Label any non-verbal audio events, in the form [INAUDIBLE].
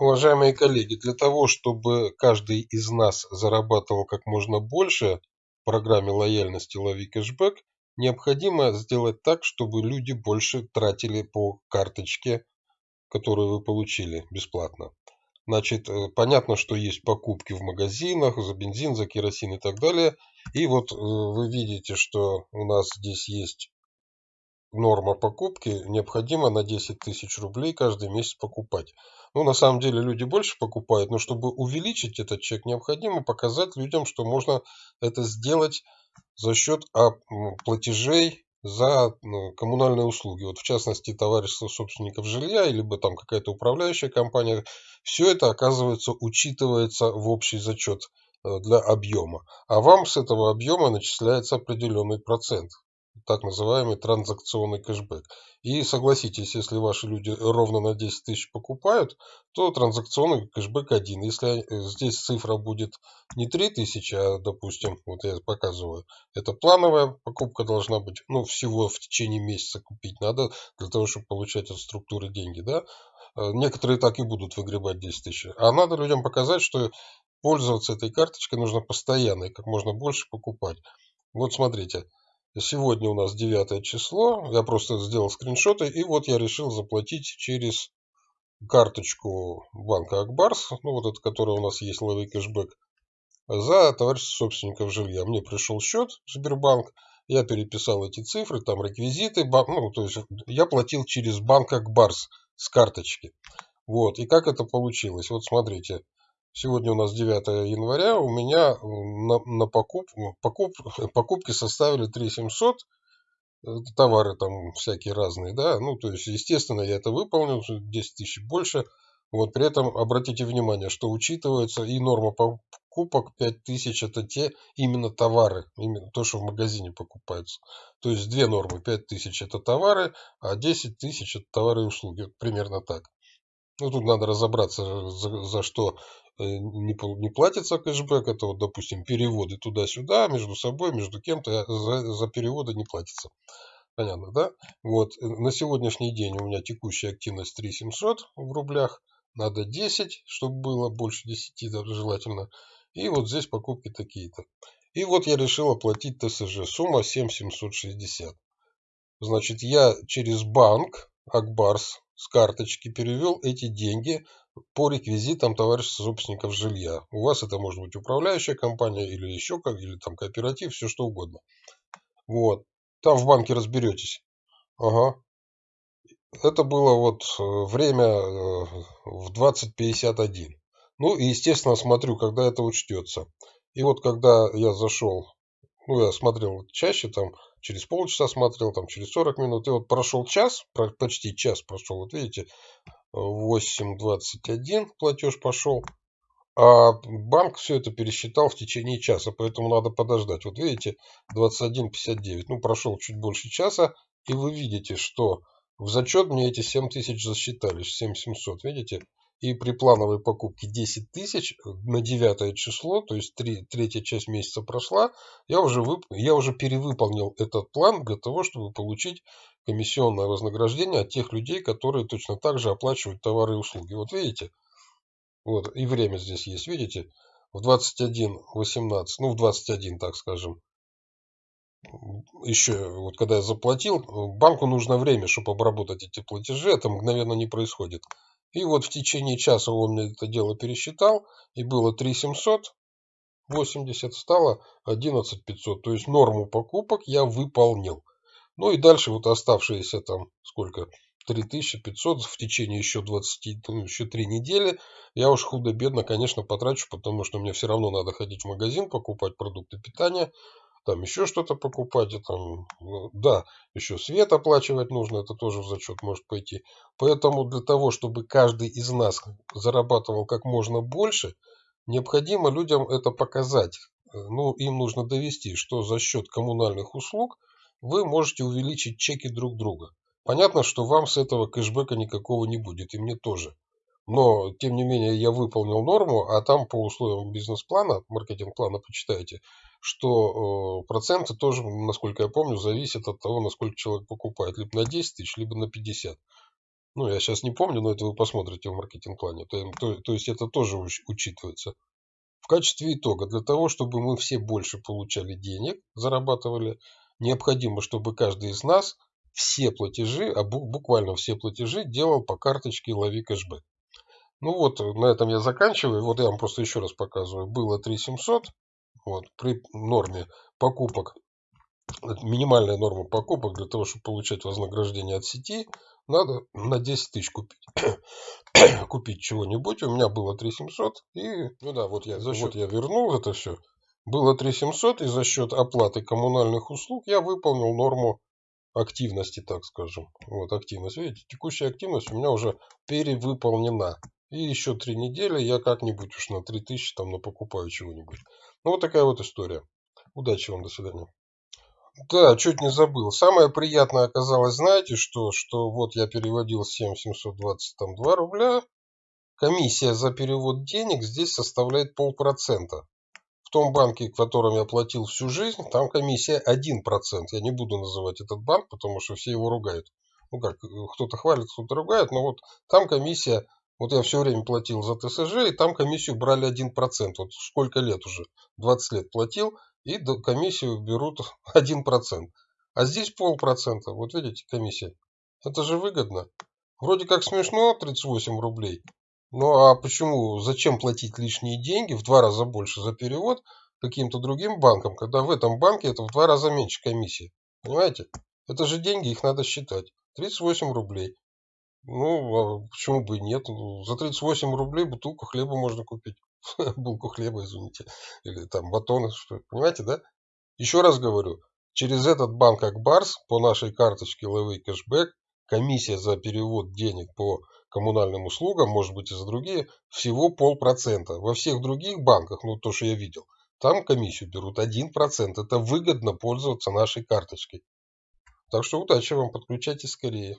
Уважаемые коллеги, для того, чтобы каждый из нас зарабатывал как можно больше в программе лояльности «Лови кэшбэк», необходимо сделать так, чтобы люди больше тратили по карточке, которую вы получили бесплатно. Значит, э, понятно, что есть покупки в магазинах за бензин, за керосин и так далее. И вот э, вы видите, что у нас здесь есть норма покупки, необходимо на 10 тысяч рублей каждый месяц покупать. Ну, на самом деле люди больше покупают, но чтобы увеличить этот чек, необходимо показать людям, что можно это сделать за счет а, платежей за коммунальные услуги. Вот в частности, товарищество собственников жилья, либо там какая-то управляющая компания, все это, оказывается, учитывается в общий зачет э, для объема. А вам с этого объема начисляется определенный процент так называемый транзакционный кэшбэк. И согласитесь, если ваши люди ровно на 10 тысяч покупают, то транзакционный кэшбэк один. Если э, здесь цифра будет не 3 тысячи, а, допустим, вот я показываю, это плановая покупка должна быть, ну, всего в течение месяца купить надо, для того, чтобы получать от структуры деньги, да. Э, некоторые так и будут выгребать 10 тысяч. А надо людям показать, что пользоваться этой карточкой нужно постоянно и как можно больше покупать. Вот смотрите, Сегодня у нас 9 число. Я просто сделал скриншоты. И вот я решил заплатить через карточку банка Акбарс. Ну, вот это, которая у нас есть, ловый кэшбэк. За товарищество собственников жилья. Мне пришел счет Сбербанк. Я переписал эти цифры, там реквизиты. Ну, то есть я платил через банк Акбарс с карточки. Вот. И как это получилось? Вот смотрите. Сегодня у нас 9 января, у меня на, на покуп, покуп, [LAUGHS] покупки составили 3700, товары там всякие разные, да, ну, то есть, естественно, я это выполнил, 10 тысяч больше, вот, при этом обратите внимание, что учитывается и норма покупок 5000, это те именно товары, именно то, что в магазине покупается. То есть, две нормы, 5000 это товары, а 10 тысяч это товары и услуги, примерно так. Ну, тут надо разобраться, за, за что э, не, не платится кэшбэк. Это вот, допустим, переводы туда-сюда, между собой, между кем-то. За, за переводы не платится. Понятно, да? Вот. Э, на сегодняшний день у меня текущая активность 3700 в рублях. Надо 10, чтобы было больше 10, даже желательно. И вот здесь покупки такие-то. И вот я решил оплатить ТСЖ. Сумма 7760. Значит, я через банк Акбарс с карточки перевел эти деньги по реквизитам товарищества собственников жилья. У вас это может быть управляющая компания или еще как, или там кооператив, все что угодно. Вот. Там в банке разберетесь. Ага. Это было вот э, время э, в 20.51. Ну и, естественно, смотрю, когда это учтется. И вот когда я зашел, ну, я смотрел чаще, там, через полчаса смотрел, там через 40 минут. И вот прошел час, почти час прошел, вот видите, 8.21 платеж пошел. А банк все это пересчитал в течение часа, поэтому надо подождать. Вот видите, 21.59. Ну, прошел чуть больше часа, и вы видите, что в зачет мне эти 7 тысяч засчитались, 7700, видите? И при плановой покупке 10 тысяч на 9 число, то есть 3, третья часть месяца прошла, я уже, вып, я уже перевыполнил этот план для того, чтобы получить комиссионное вознаграждение от тех людей, которые точно так же оплачивают товары и услуги. Вот видите? Вот, и время здесь есть, видите? В 21.18, ну в 21, так скажем, еще, вот когда я заплатил, банку нужно время, чтобы обработать эти платежи, это мгновенно не происходит. И вот в течение часа он мне это дело пересчитал, и было 3780, стало 11500. То есть норму покупок я выполнил. Ну и дальше вот оставшиеся там сколько? 3500 в течение еще 20, ну, еще 3 недели. Я уж худо-бедно, конечно, потрачу, потому что мне все равно надо ходить в магазин, покупать продукты питания там еще что-то покупать, и там, ну, да, еще свет оплачивать нужно, это тоже в зачет может пойти. Поэтому для того, чтобы каждый из нас зарабатывал как можно больше, необходимо людям это показать. Ну, им нужно довести, что за счет коммунальных услуг вы можете увеличить чеки друг друга. Понятно, что вам с этого кэшбэка никакого не будет, и мне тоже. Но, тем не менее, я выполнил норму, а там по условиям бизнес-плана, маркетинг-плана почитайте, что э, проценты тоже, насколько я помню, зависят от того, насколько человек покупает. Либо на 10 тысяч, либо на 50. Ну, я сейчас не помню, но это вы посмотрите в маркетинг-плане. То, то, то есть это тоже учитывается. В качестве итога, для того, чтобы мы все больше получали денег, зарабатывали, необходимо, чтобы каждый из нас все платежи, а буквально все платежи делал по карточке «Лови кэшбэк». Ну вот, на этом я заканчиваю. Вот я вам просто еще раз показываю. Было 3700 вот, при норме покупок, минимальная норма покупок для того, чтобы получать вознаграждение от сети, надо на 10 тысяч купить. [COUGHS] купить чего-нибудь. У меня было 3700. И, ну да, вот я, за счет, вот я вернул это все. Было 3700, и за счет оплаты коммунальных услуг я выполнил норму активности, так скажем. Вот активность. Видите, текущая активность у меня уже перевыполнена. И еще три недели я как-нибудь уж на 3000 там напокупаю чего-нибудь. Ну вот такая вот история. Удачи вам, до свидания. Да, чуть не забыл. Самое приятное оказалось, знаете, что, что вот я переводил 7722 рубля. Комиссия за перевод денег здесь составляет полпроцента. В том банке, в котором я платил всю жизнь, там комиссия 1%. Я не буду называть этот банк, потому что все его ругают. Ну как, кто-то хвалит, кто-то ругает, но вот там комиссия вот я все время платил за ТСЖ, и там комиссию брали 1%. Вот сколько лет уже? 20 лет платил, и комиссию берут [LAUGHS] 1%. А здесь полпроцента. Вот видите, комиссия. Это же выгодно. Вроде как смешно, 38 рублей. Ну а почему, зачем платить лишние деньги, в два раза больше за перевод каким-то другим банкам, когда в этом банке это в два раза меньше комиссии? Понимаете? Это же деньги, их надо считать. 38 рублей. Ну, а почему бы и нет? Ну, за 38 рублей бутылку хлеба можно купить. [LAUGHS] Булку хлеба, извините. Или там батоны, что Понимаете, да? Еще раз говорю, через этот банк Акбарс по нашей карточке Левый кэшбэк комиссия за перевод денег по коммунальным услугам, может быть и за другие, всего полпроцента. Во всех других банках, ну то, что я видел, там комиссию берут 1%. Это выгодно пользоваться нашей карточкой. Так что удачи вам, подключайтесь скорее.